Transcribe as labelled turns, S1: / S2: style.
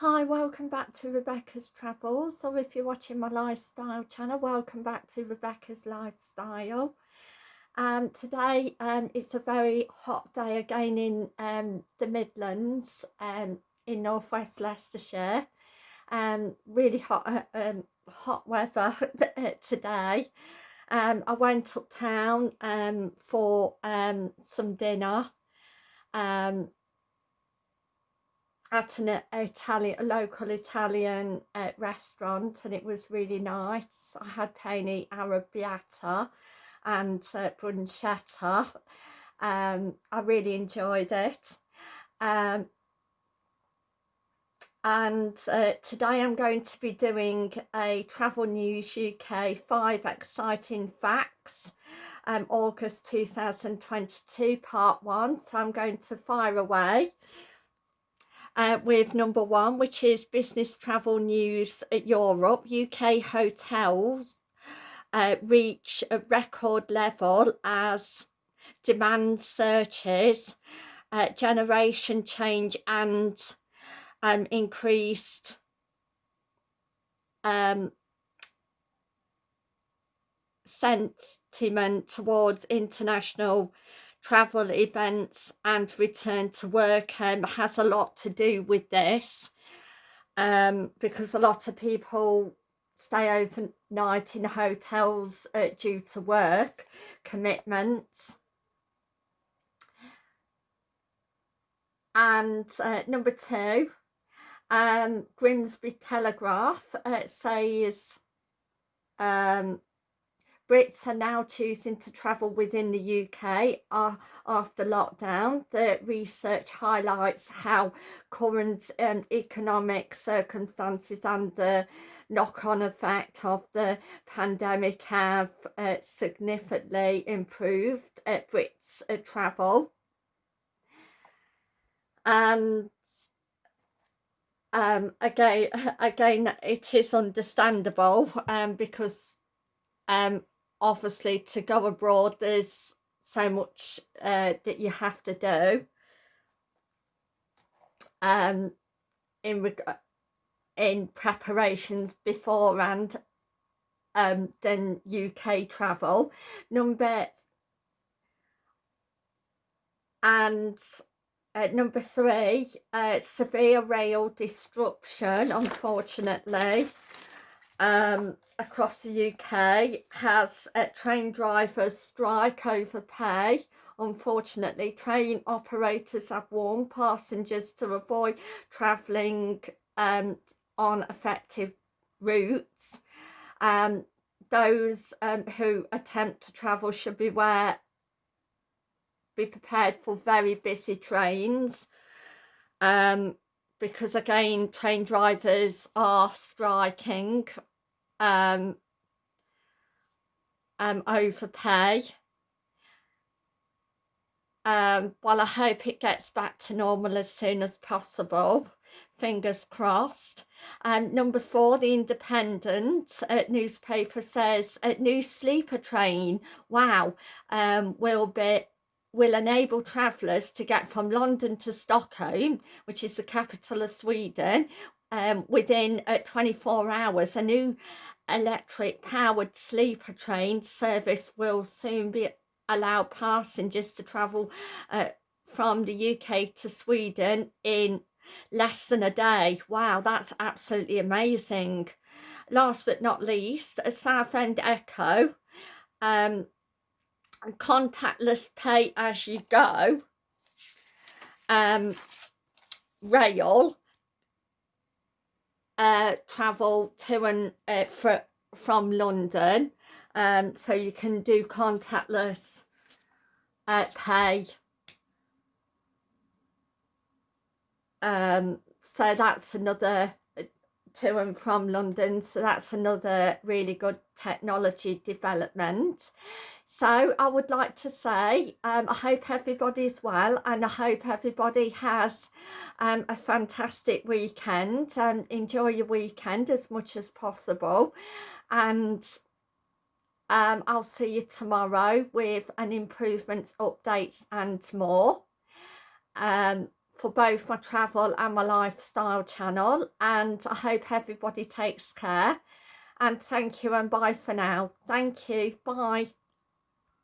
S1: Hi, welcome back to Rebecca's Travels, or if you're watching my lifestyle channel, welcome back to Rebecca's Lifestyle. Um, today um, it's a very hot day again in um, the Midlands, um, in northwest Leicestershire. Um, really hot, uh, um, hot weather today. Um, I went uptown um, for um, some dinner. Um, at an Italian, a local Italian uh, restaurant and it was really nice. I had penne arrabbiata and uh, bruschetta. Um, I really enjoyed it. Um, and uh, today I'm going to be doing a Travel News UK 5 Exciting Facts um, August 2022 part 1 so I'm going to fire away uh, with number one, which is business travel news Europe. UK hotels uh, reach a record level as demand searches, uh, generation change and um, increased um, sentiment towards international travel events and return to work um, has a lot to do with this um, because a lot of people stay overnight in hotels uh, due to work commitments. And uh, number two um, Grimsby Telegraph uh, says um, Brits are now choosing to travel within the UK after lockdown. The research highlights how current um, economic circumstances and the knock-on effect of the pandemic have uh, significantly improved uh, Brits' uh, travel. And um, again, again, it is understandable um, because um, obviously to go abroad there's so much uh, that you have to do. Um in in preparations beforehand um than UK travel. Number and uh, number three uh, severe rail disruption unfortunately um across the UK has a train drivers strike over pay. Unfortunately, train operators have warned passengers to avoid travelling um, on effective routes. Um, those um, who attempt to travel should beware, be prepared for very busy trains. Um, because again, train drivers are striking um, um, overpay. Um, well, I hope it gets back to normal as soon as possible. Fingers crossed. Um, number four, The Independent uh, newspaper says a new sleeper train, wow, um, will be will enable travellers to get from London to Stockholm, which is the capital of Sweden, um, within uh, 24 hours. A new electric powered sleeper train service will soon be allow passengers to travel uh, from the UK to Sweden in less than a day. Wow, that's absolutely amazing. Last but not least, a Southend Echo um, contactless pay as you go. Um, rail uh, travel to and uh, for, from London. Um, so you can do contactless uh, pay. Um, so that's another uh, to and from London. So that's another really good technology development so I would like to say um, I hope everybody's well and I hope everybody has um, a fantastic weekend and enjoy your weekend as much as possible and um, I'll see you tomorrow with an improvements updates and more. Um, for both my travel and my lifestyle channel and I hope everybody takes care and thank you and bye for now. Thank you. Bye.